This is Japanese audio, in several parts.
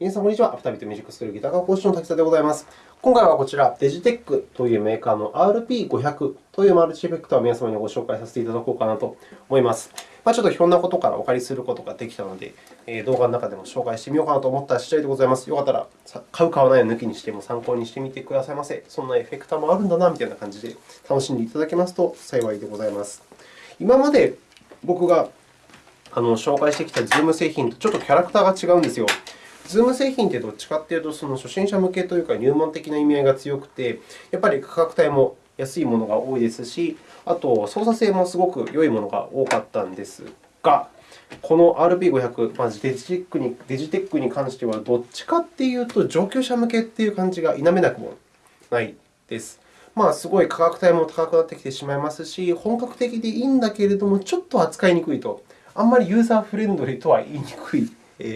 皆さん、こんにちは。アフタービートミュージックスクールギター科講師の滝沢でございます。今回はこちら、デジテックというメーカーの RP500 というマルチエフェクターを皆様にご紹介させていただこうかなと思います。まあ、ちょっとひょんなことからお借りすることができたので、動画の中でも紹介してみようかなと思った次第でございます。よかったら、買う、買わないを抜きにしても参考にしてみてくださいませ。そんなエフェクターもあるんだなみたいな感じで楽しんでいただけますと幸いでございます。今まで僕が紹介してきた Zoom 製品とちょっとキャラクターが違うんですよ。ズーム製品ってどっちかというと、その初心者向けというか入門的な意味合いが強くて、やっぱり価格帯も安いものが多いですし、あと操作性もすごく良いものが多かったんですが、この RP500、まずデジテックにデジテックに関しては、どっちかというと上級者向けという感じが否めなくもないです。まあ、すごい価格帯も高くなってきてしまいますし、本格的でいいんだけれども、ちょっと扱いにくいと、あんまりユーザーフレンドリーとは言いにくい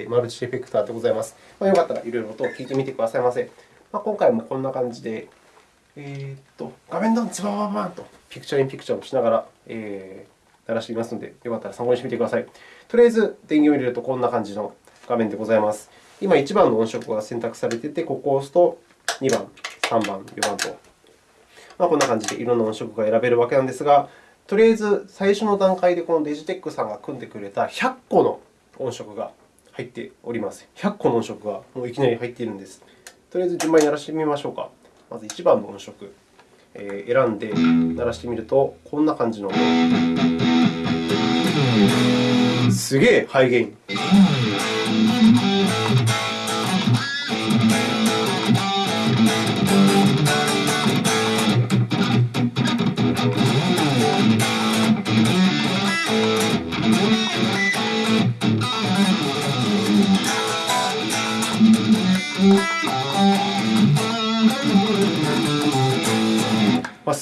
マルチエフェクターでございます。まあ、よかったらいろいろと聞いてみてくださいませ。まあ、今回もこんな感じで、えー、っと画面ドン、ズバババンとピクチャーインピクチャーをしながら、えー、鳴らしていますので、よかったら参考にしてみてください。とりあえず、電源を入れるとこんな感じの画面でございます。今、1番の音色が選択されていて、ここを押すと2番、3番、4番と、まあ、こんな感じでいろんな音色が選べるわけなんですが、とりあえず最初の段階でこのデジテックさんが組んでくれた100個の音色が入っております。100個の音色がもういきなり入っているんです。とりあえず順番に鳴らしてみましょうか。まず1番の音色、え選んで鳴らしてみると、こんな感じの。すげえハイゲイン。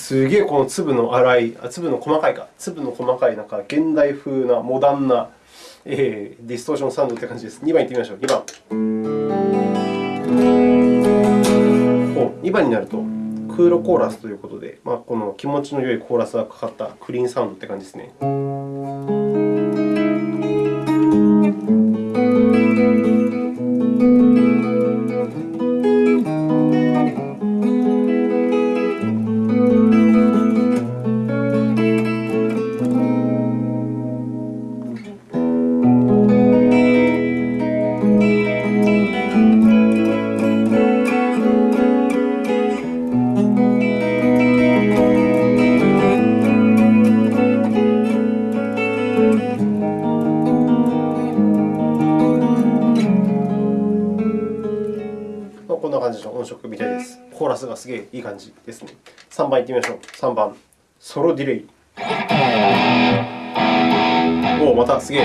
すげえこの粒の粗い、あ粒の細かいか、粒の細かいなんか現代風なモダンな、えー、ディストーションサウンドという感じです。2番いってみましょう。2番。お2番になると、クーロコーラスということで、まあ、この気持ちの良いコーラスがかかったクリーンサウンドという感じですね。3番いってみましょう。3番、ソロディレイ。おお、またすげえ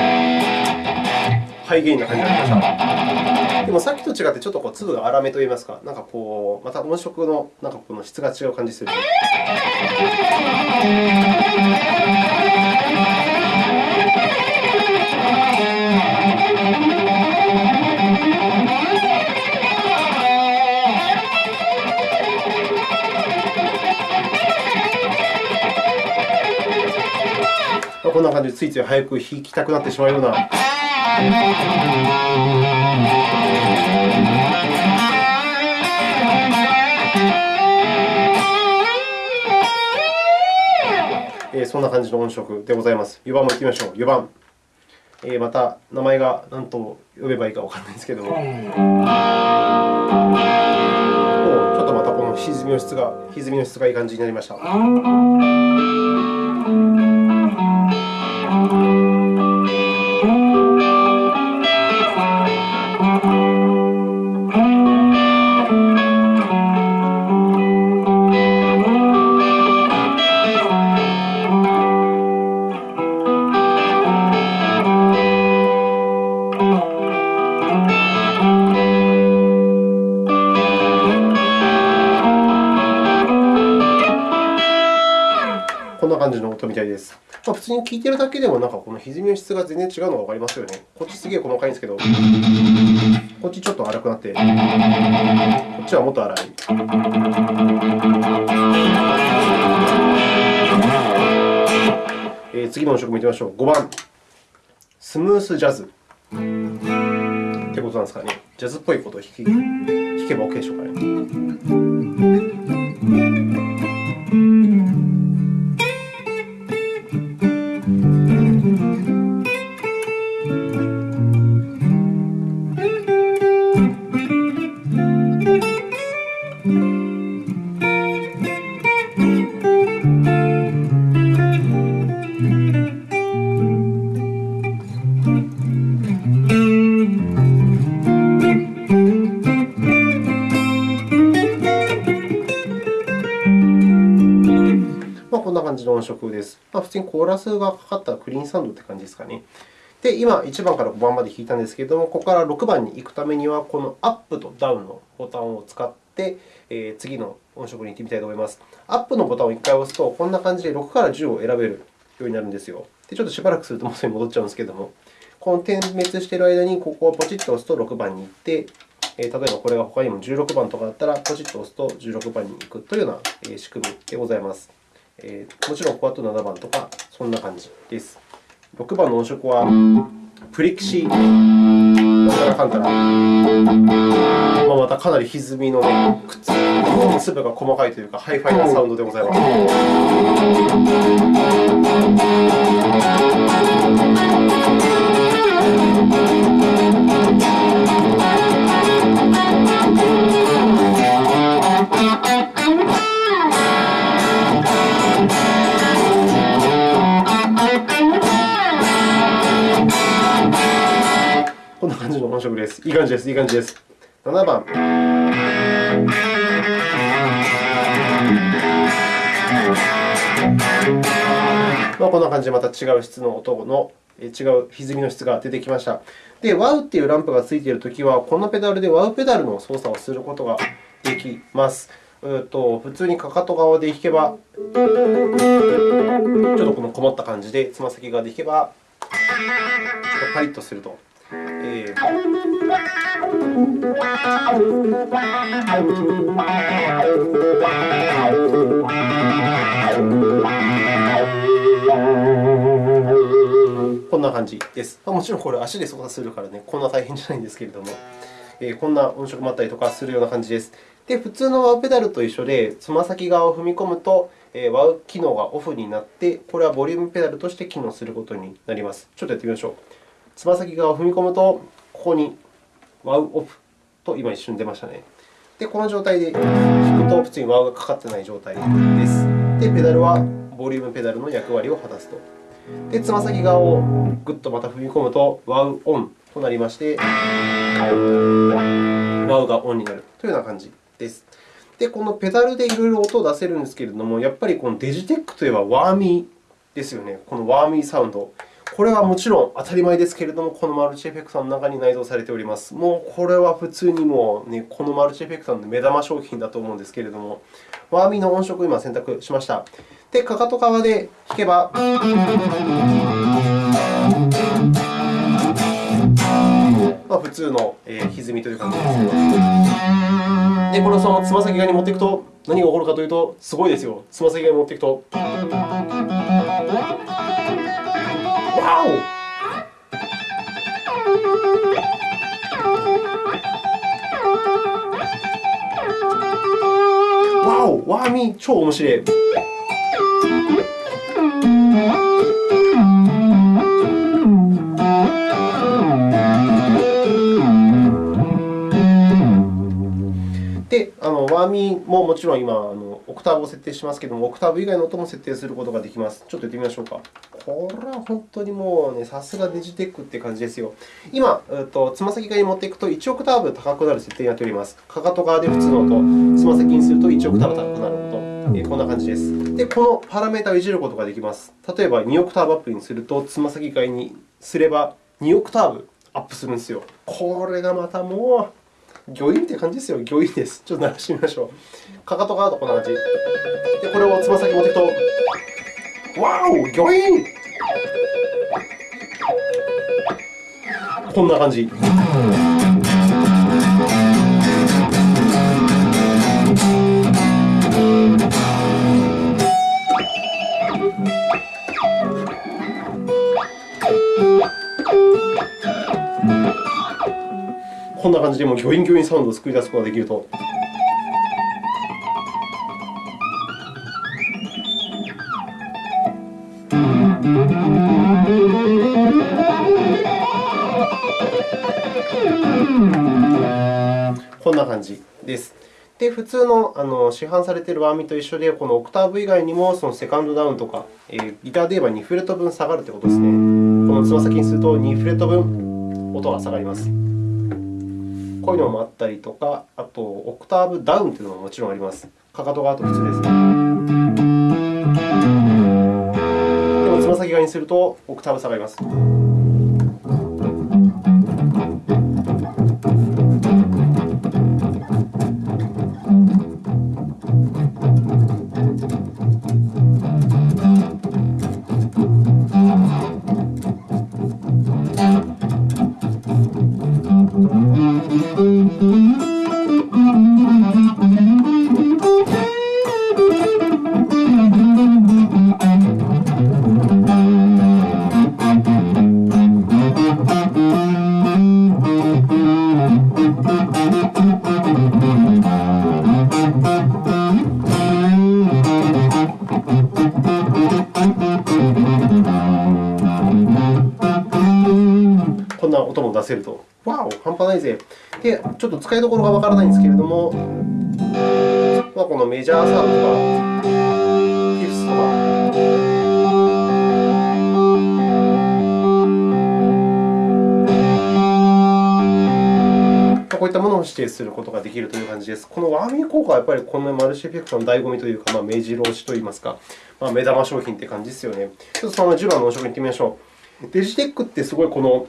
ハイゲインな感じになりました。でもさっきと違ってちょっとこう粒が粗めといいますか、なんかこうまた音色のなんかこの質が違う感じする。感じでついつい早く弾きたくなってしまうような。えそんな感じの音色でございます。4番もいってみましょう。4番。えまた名前が何と呼べばいいかわからないんですけども。ちょっとまたこの歪みの質が歪みの質がいい感じになりました。たいです。まあ、普通に聴いているだけでも、なんかこの歪みの質が全然違うのがわかりますよね。こっちすげえ細かいんですけど、こっちちょっと粗くなって、こっちはもっと粗い。えー、次の音色見てみましょう。5番、スムースジャズ。ってことなんですかね。ジャズっぽいことを弾けば OK でしょうかね。色です。まあ、普通にコーラスがかかったクリーンサンドという感じですかね。で、今、1番から5番まで弾いたんですけれども、ここから6番に行くためには、このアップとダウンのボタンを使って、えー、次の音色に行ってみたいと思います。アップのボタンを1回押すと、こんな感じで6から10を選べるようになるんですよ。でちょっとしばらくすると、もうすぐに戻っちゃうんですけれども、この点滅している間に、ここをポチッと押すと6番に行って、例えばこれが他にも16番とかだったら、ポチッと押すと16番に行くというような仕組みでございます。えー、もちろんここあと7番とか、そんな感じです。6番の音色は、プリクシー、なんたらかんたら、まあ、またかなり歪みの、ね、くっつ粒が細かいというか、ハイファイなサウンドでございます。んな感じの音色です。いい感じです。いい感じです。7番。まあ、こんな感じでまた違う質の音の違う歪みの質が出てきました。で、WOW というランプがついているときは、このペダルで WOW ペダルの操作をすることができます。うと普通にかかと側で弾けば、ちょっとこのこもった感じで、つま先側で弾けば、ちょっとパリッとすると。えー、こんな感じです。もちろんこれ足で操作するからね、こんな大変じゃないんですけれども、えー、こんな音色もあったりとかするような感じです。で、普通のワウペダルと一緒で、つま先側を踏み込むと、ワウ機能がオフになって、これはボリュームペダルとして機能することになります。ちょっとやってみましょう。つま先側を踏み込むと、ここにワウオフと今一瞬出ましたね。で、この状態で弾くと、普通にワウがかかっていない状態です。で、ペダルはボリュームペダルの役割を果たすと。で、つま先側をぐっとまた踏み込むと、ワウオンとなりまして、ワウがオンになるというような感じです。で、このペダルでいろいろ音を出せるんですけれども、やっぱりこのデジテックといえばワーミーですよね。このワーミーサウンド。これはもちろん当たり前ですけれども、このマルチエフェクターの中に内蔵されております。もうこれは普通にもう、ね、このマルチエフェクターの目玉商品だと思うんですけれども、ワーミーの音色を今選択しました。で、かかと側で弾けば、まあ、普通の、歪みという感じです。で、これをそのつま先側に持っていくと、何が起こるかというと、すごいですよ。つま先側に持っていくと。ワーミー超面白い。で、あのワーミーももちろん今あの、オクターブを設定しますけれども、オクターブ以外の音も設定することができます。ちょっとやってみましょうか。これは本当にもうね、さすがデジテックって感じですよ。今、とつま先側に持っていくと1オクターブ高くなる設定になっております。かかと側で普通の音、つま先にすると1オクターブ高くなる音。こんな感じです。で、このパラメータをいじることができます。例えば、2オクターブアップにすると、つま先側にすれば2オクターブアップするんですよ。これがまたもう、魚印って感じですよ。魚印です。ちょっと鳴らしてみましょう。かかと側とこんな感じ。で、これをつま先持っていくと、わお魚印こんな感じ。こんな感じでもうギョインギョインサウンドを作り出すことができると。感じです。で、普通のあの市販されているワーミと一緒で、このオクターブ以外にもそのセカンドダウンとか、えー、ギターで言えば2フレット分下がるということですね。このつま先にすると2フレット分音が下がります。こういうのもあったりとか、あとオクターブダウンというのももちろんあります。かかとがあと普通です。でもつま先側にするとオクターブ下がります。こんな音も出せると、わお、半端ないぜ。で、ちょっと使いどころがわからないんですけれども、まあ、このメジャーサーブとか、こういったものを指定することができるという感じです。このワーミー効果はやっぱりこのマルチエフェクトの醍醐味というか、まあ、目白押しといいますか、まあ、目玉商品という感じですよね。ちょっとその10番の音色に行ってみましょう。デジテックってすごいこの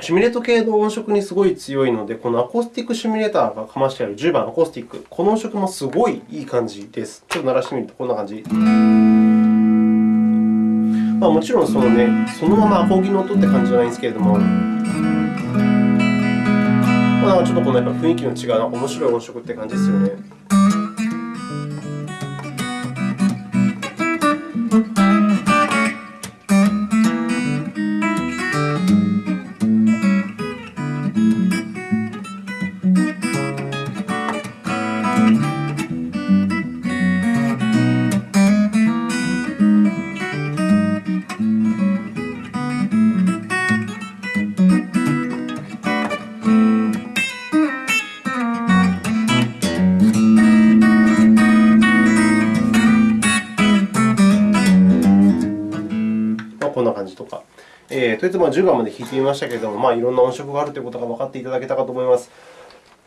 シミュレート系の音色にすごい強いので、このアコースティックシミュレーターがかましてある10番アコースティック、この音色もすごいいい感じです。ちょっと鳴らしてみるとこんな感じ。まあ、もちろんその、ね、そのままアコギの音って感じじゃないんですけれども、まあ、ちょっとこのやっぱ雰囲気の違う面白い音色って感じですよね。とりあえずまあ10番まで弾いてみましたけれども、まあ、いろんな音色があるということが分かっていただけたかと思います。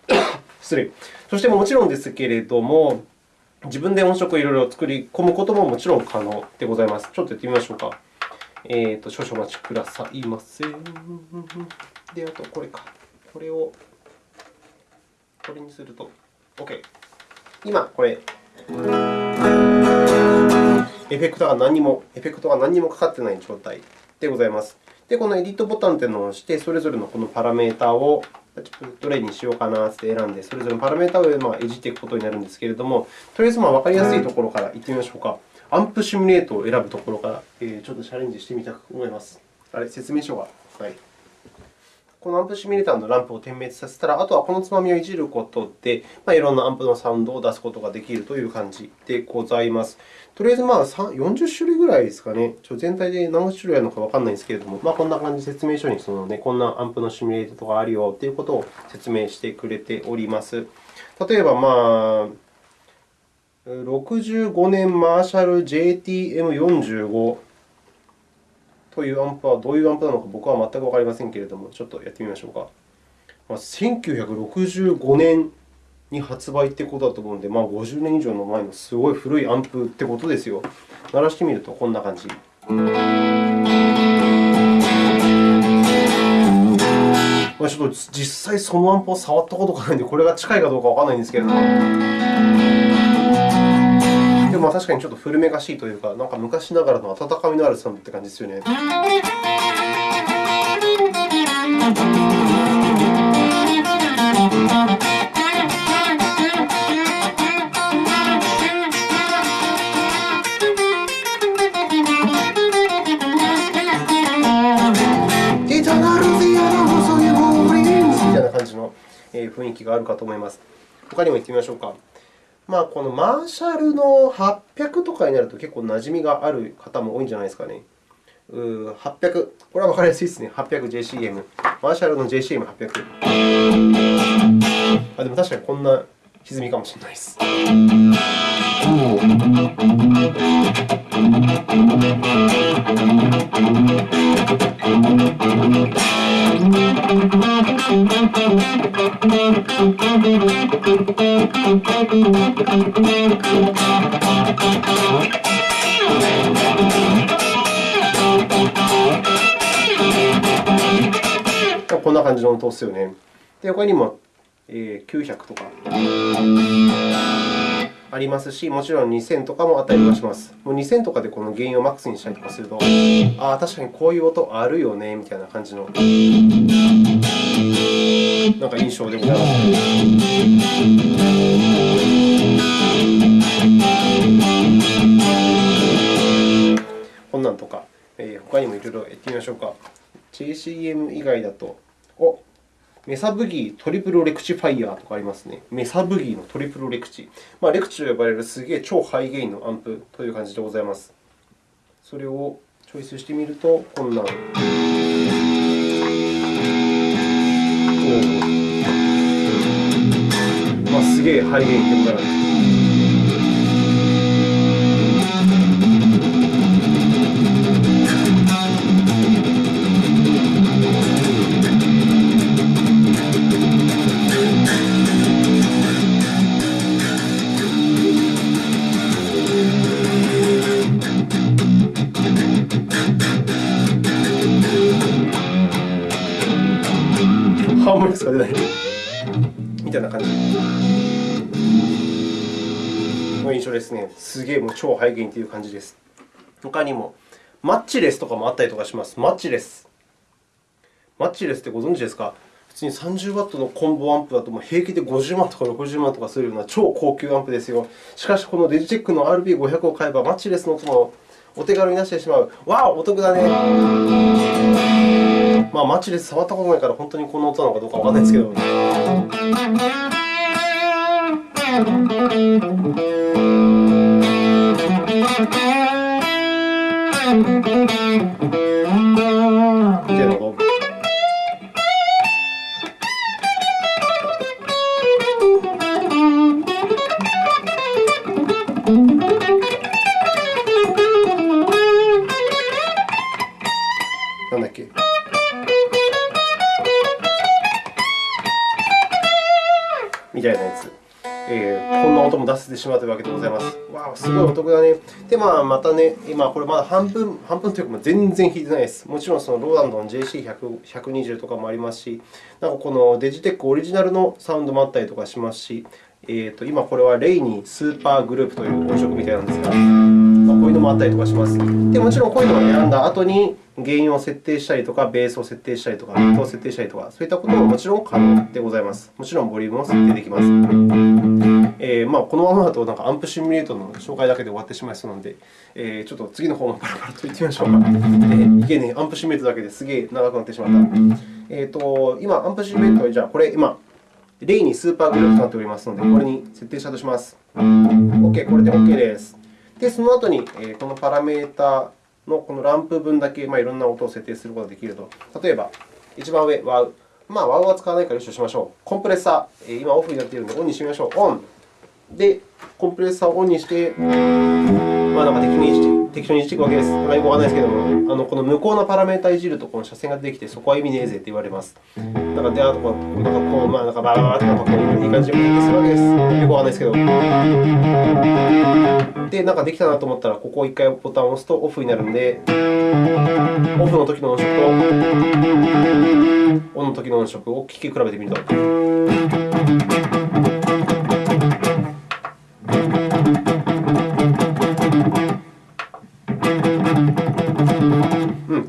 失礼。そしてもちろんですけれども、自分で音色をいろいろ作り込むことももちろん可能でございます。ちょっとやってみましょうか。えーと、少々お待ちくださいませ。で、あとこれか。これをこれにすると OK。今、これ、エフェクトが何も、エフェクトが何もかかっていない状態でございます。で、このエディットボタンというのを押して、それぞれのこのパラメータをどれにしようかなって選んで、それぞれのパラメータをいじっていくことになるんですけれども、とりあえずわかりやすいところからいってみましょうか。アンプシミュレートを選ぶところから、ちょっとチャレンジしてみたく思います。あれ、説明書が。はいこのアンプシミュレーターのランプを点滅させたら、あとはこのつまみをいじることで、まあ、いろんなアンプのサウンドを出すことができるという感じでございます。とりあえずまあ40種類ぐらいですかね。ちょ全体で何種類あるのかわからないんですけれども、まあ、こんな感じで説明書にその、ね、こんなアンプのシミュレートがあるよということを説明してくれております。例えば、まあ、65年マーシャル JTM45 というアンプはどういうアンプなのか僕は全くわかりませんけれども、ちょっとやってみましょうか。まあ、1965年に発売ということだと思うので、まあ、50年以上の前のすごい古いアンプってことですよ。鳴らしてみるとこんな感じ。まあ、ちょっと実際そのアンプを触ったことがないので、これが近いかどうかわからないんですけれども。でも確かにちょっと古めかしいというか、なんか昔ながらの温かみのあるサウンドって感じですよね。みたいな感じの。雰囲気があるかと思います。他にも行ってみましょうか。まあ、このマーシャルの800とかになると結構馴染みがある方も多いんじゃないですかね。う800、これは分かりやすいですね。800JCM。マーシャルの JCM800。あでも確かにこんな歪みかもしれないです。こんな感じの音ですよね。で、他にもえ900とかありますし、もちろん2000とかもあったりとかします。もう2000とかでこの原因をマックスにしたりとかすると、ああ、確かにこういう音あるよねみたいな感じのなんか印象でございます。こんなんとか、えー、他にもいろいろやってみましょうか。JCM 以外だと、おメサブギートリプルレクチファイヤーとかありますね。メサブギーのトリプルレクチ。まあ、レクチと呼ばれるすげえ超ハイゲインのアンプという感じでございます。それをチョイスしてみると、こんな。まあ、すげえハイゲインってことなんです。す。げえもう超ハイゲインという感じです。他にも、マッチレスとかもあったりとかします。マッチレス。マッチレスってご存知ですか？普通に 30W のコンボアンプだともう平気で50万とか60万とかするような超高級アンプですよ。しかし、このデジテックの RB500 を買えば、マッチレスの音もお手軽に出してしまう。わお、お得だね。まあ、マッチで触ったことないから、本当にこの音なのかどうかわからないですけど。みたせてしまうというわけでございます。わあ、すごいお得だね。で、まあ、またね、今、これまだ半分、半分というか、全然引いてないです。もちろん、そのローランドの JC120 とかもありますし、なんかこのデジテックオリジナルのサウンドもあったりとかしますし、えー、と今、これはレイニースーパーグループという音色みたいなんですが、まあ、こういうのもあったりとかします。でもちろん、こういうのを選んだ後に、原因を設定したりとか、ベースを設定したりとか、ビートを設定したりとか、そういったことももちろん可能でございます。もちろん、ボリュームも設定できます。えーまあ、このままだとなんかアンプシミュレートの紹介だけで終わってしまいそうなので、えー、ちょっと次の方のパラパラといってみましょうか。えー、いけねアンプシミュレートだけですげえ長くなってしまった。えーと、今、アンプシミュレートは、じゃあ、これ今、例にスーパーグループとなっておりますので、これに設定したとします。OK、これで OK です。で、その後に、えー、このパラメータのこのランプ分だけ、まあ、いろんな音を設定することができると。例えば、一番上、ワウ。まあ、ワウは使わないから一緒しましょう。コンプレッサー、今オフになっているので、オンにしてみましょう。オン。で、コンプレッサーをオンにして、まあ、なんか適当にして適当にしていくわけです。よくわかんないですけども、あのこの向こうのパラメータいじると、この斜線が出てきて、そこは意味ねえぜって言われます。なんか、で、あとこう、なんかこう、まあ、なんかバーバーってなんかこういい感じで設定するわけです。よくわかんないですけど。で、なんかできたなと思ったら、ここを1回ボタンを押すとオフになるので、オフの時の音色とオンの時の音色を聴き比べてみると。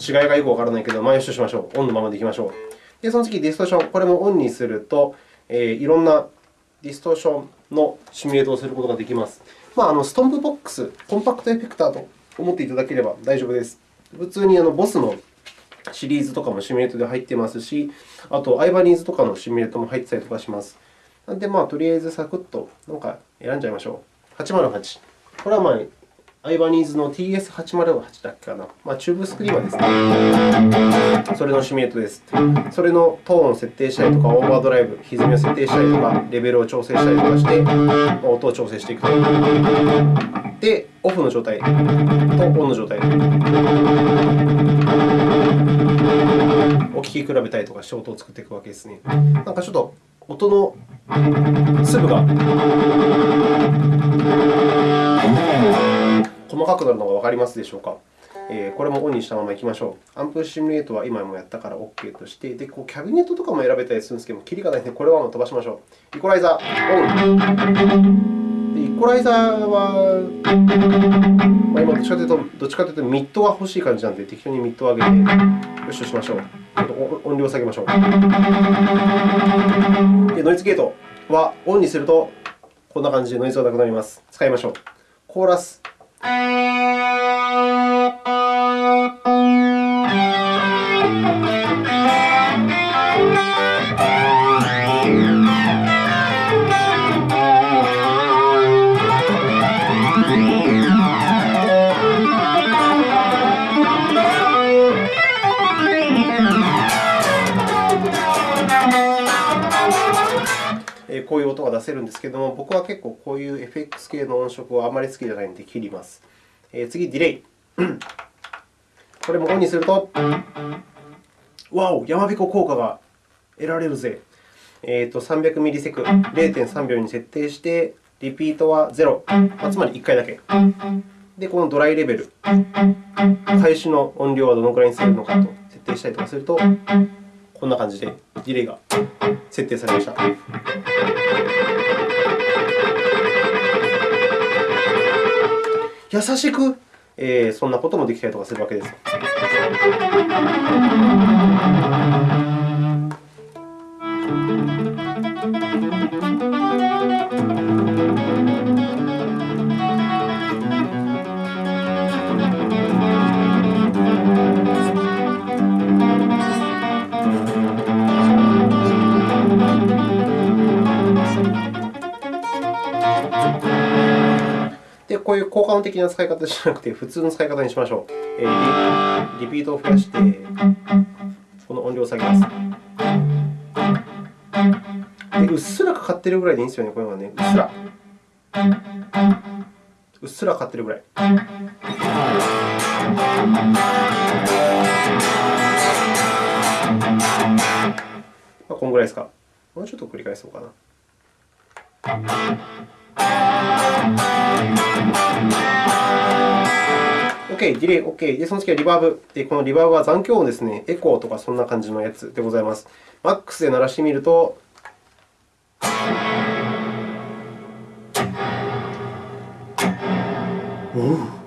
違いがよくわからないけど、まあ、よしとしましょう。オンのままでいきましょう。で、その次、ディストーション。これもオンにすると、えー、いろんなディストーションのシミュレートをすることができます。まあ、あのストンプボックス、コンパクトエフェクターと思っていただければ大丈夫です。普通にあのボスのシリーズとかもシミュレートで入っていますし、あと、アイバニーズとかのシミュレートも入ってたりとかします。なので、まあ、とりあえずサクッとなんか選んじゃいましょう。808。これは、まあ、アイバニーズの TS808 だっけかな。まあ、チューブスクリーマーですね。それのシミュレートです。それのトーンを設定したりとか、オーバードライブ、歪みを設定したりとか、レベルを調整したりとかして、音を調整していくと。で、オフの状態とオンの状態。お聴き比べたりとかして音を作っていくわけですね。なんかちょっと音の粒が細かくなるのがわかりますでしょうか？えー、これもオンにしたままいきましょう。アンプシミュレートは今もやったから OK として、でこうキャビネットとかも選べたりするんですけども、キリがないので、これはもう飛ばしましょう。イコライザーオン。でイコライザーは、まあ、今どっちかというと、どっちかというとミッドが欲しい感じなので、適当にミッドを上げて、よしとしましょう。ちょっと音量を下げましょう。でノイズゲートはオンにすると、こんな感じでノイズがなくなります。使いましょう。コーラス。こう音が出せるんですけども、僕は結構こういう FX 系の音色はあまり好きじゃないので切ります。えー、次、ディレイ。これもオンにすると、わお、山彦効果が得られるぜ。えーと、300ミリセク、0.3秒に設定して、リピートは0、まあ、つまり1回だけ。で、このドライレベル、開始の音量はどのくらいにするのかと設定したりとかすると、こんな感じでディレイが設定されました。優しく、えー、そんなこともできたりとかするわけです。こういう効果音的な使い方じゃなくて、普通の使い方にしましょう。えー、リピートを増やして、この音量を下げます。でうっすらかかってるぐらいでいいんですよね、こういうのはね。うっすら。うっすらかかってるぐらい。まあ、このぐらいですか。もうちょっと繰り返そうかな。OK、ディレイ OK。で、その次はリバーブ。で、このリバーブは残響音ですね。エコーとかそんな感じのやつでございます。マックスで鳴らしてみると、おお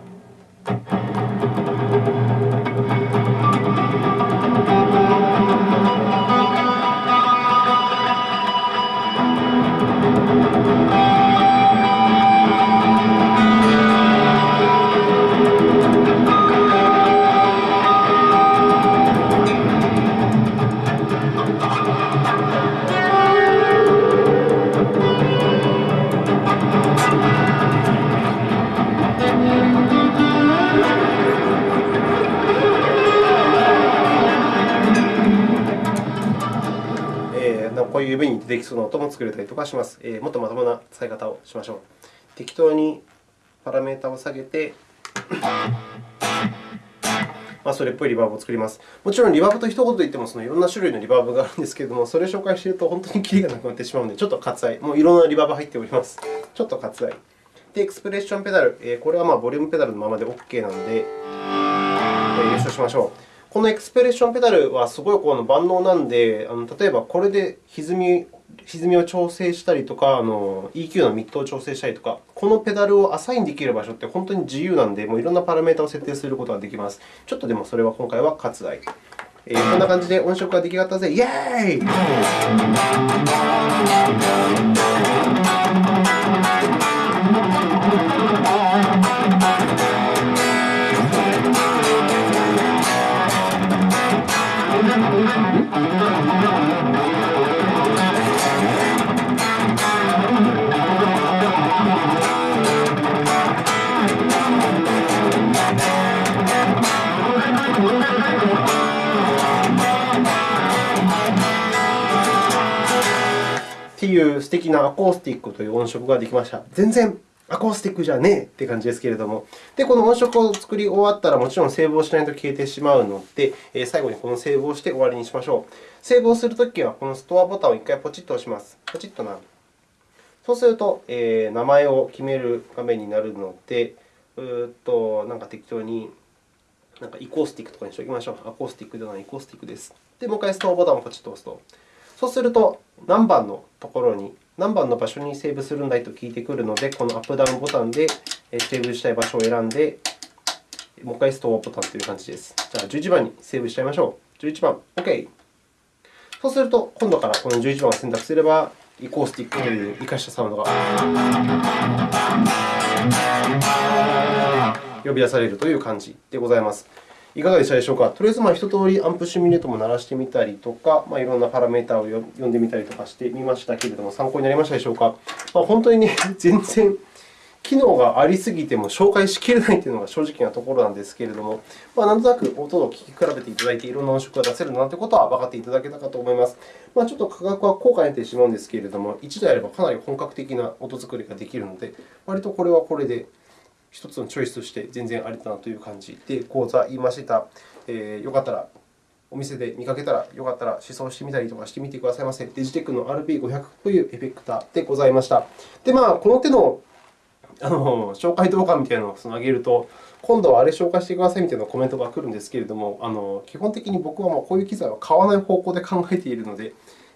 作れたりとかします。え、もっとまともな使い方をしましょう。適当にパラメータを下げて、まあ、それっぽいリバーブを作ります。もちろん、リバーブと一言で言ってもそのいろんな種類のリバーブがあるんですけれども、それを紹介していると本当にキリがなくなってしまうので、ちょっと割愛。もういろんなリバーブ入っております。ちょっと割愛。で、エクスプレッションペダル。え、これはまあボリュームペダルのままで OK なので、えー、優勝しましょう。このエクスプレッションペダルはすごいこの万能なので、あの例えばこれで歪み歪みを調整したりとか、あの EQ のミットを調整したりとか、このペダルをアサインできる場所って本当に自由なので、もういろんなパラメータを設定することができます。ちょっとでもそれは今回は割愛。えー、こんな感じで音色が出来上がったぜ。イエーイいう素敵なアコースティックという音色ができました。全然アコースティックじゃねえって感じですけれども。で、この音色を作り終わったら、もちろんセーブをしないと消えてしまうので、最後にこのセーブをして終わりにしましょう。セーブをするときは、このストアボタンを1回ポチッと押します。ポチッとな。そうすると、えー、名前を決める画面になるので、うーっとなんか適当になんかイコースティックとかにしておきましょう。アコースティックではないイコースティックです。で、もう1回ストアボタンをポチッと押すと、そうすると何番のところに何番の場所にセーブするんだいと聞いてくるので、このアップダウンボタンでセーブしたい場所を選んで、もう1回ストアボタンという感じです。じゃあ、11番にセーブしちゃいましょう。11番、OK。そうすると、今度からこの11番を選択すれば、イコースティックという生かしたサウンドが呼び出されるという感じでございます。いかがでしたでしょうか？とりあえず、まあ、一通りアンプシミュレートも鳴らしてみたりとか、まあ、いろんなパラメータを読んでみたりとかしてみましたけれども、参考になりましたでしょうか？まあ、本当にね、全然機能がありすぎても紹介しきれないというのが正直なところなんですけれども、まあ、なんとなく音を聞き比べていただいて、いろんな音色が出せるなということは分かっていただけたかと思います。まあ、ちょっと価格は高価になってしまうんですけれども、一度やればかなり本格的な音作りができるので、割とこれはこれで一つのチョイスとして全然ありだなという感じで講座言いました。えー、よかったらお店で見かけたら、よかったら試奏してみたりとかしてみてくださいませ。デジテックの RP500 というエフェクターでございました。で、まあ、この手のあの紹介動画みたいなのを上げると、今度はあれ紹介してくださいみたいなコメントが来るんですけれども、あの基本的に僕はもうこういう機材は買わない方向で考えているので、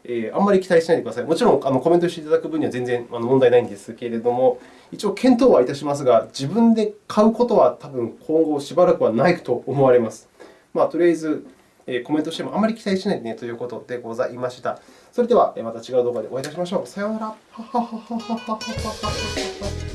えー、あんまり期待しないでください。もちろんあのコメントしていただく分には全然あの問題ないんですけれども、一応検討はいたしますが、自分で買うことは多分今後しばらくはないと思われます。まあ、とりあえず、えー、コメントしてもあまり期待しないでねということでございました。それではまた違う動画でお会いいたしましょう。さようなら。